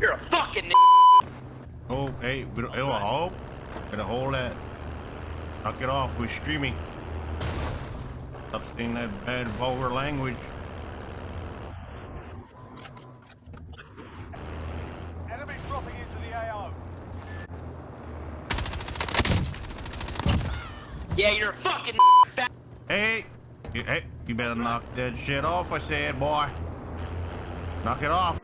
You're a fucking Oh, Hey, we don't, oh, oh, better hold that. Knock it off. We're streaming. Stop saying that bad vulgar language. Enemy dropping into the AO. Yeah, you're a fucking. Hey, you, hey, you better knock that shit off. I said, boy. Knock it off.